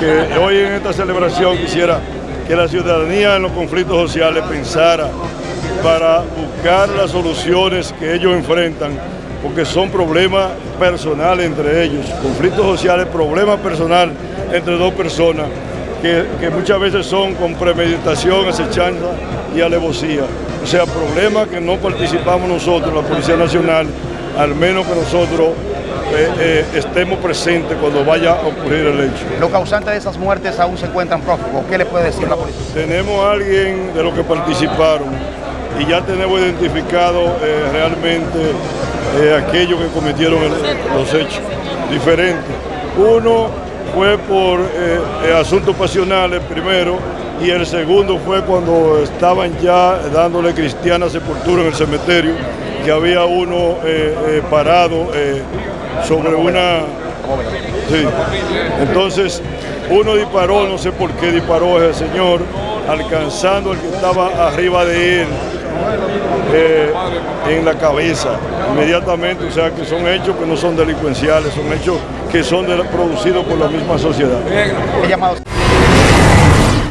que hoy en esta celebración quisiera que la ciudadanía en los conflictos sociales pensara para buscar las soluciones que ellos enfrentan, porque son problemas personales entre ellos, conflictos sociales, problemas personales entre dos personas, que, muchas veces son con premeditación, acechanza y alevosía. O sea, problemas que no participamos nosotros, la Policía Nacional, al menos que nosotros eh, eh, estemos presentes cuando vaya a ocurrir el hecho. ¿Los causantes de esas muertes aún se encuentran prófugos? ¿Qué le puede decir la policía? Tenemos a alguien de los que participaron y ya tenemos identificado eh, realmente aquellos que cometieron los hechos diferentes. Uno fue por asuntos pasionales primero y el segundo fue cuando estaban ya dándole cristiana sepultura en el cementerio, que había uno parado sobre una... Sí. Entonces, uno disparó, no sé por qué disparó ese señor, alcanzando al que estaba arriba de él eh, en la cabeza inmediatamente, o sea que son hechos que no son delincuenciales, son hechos que son producidos por la misma sociedad.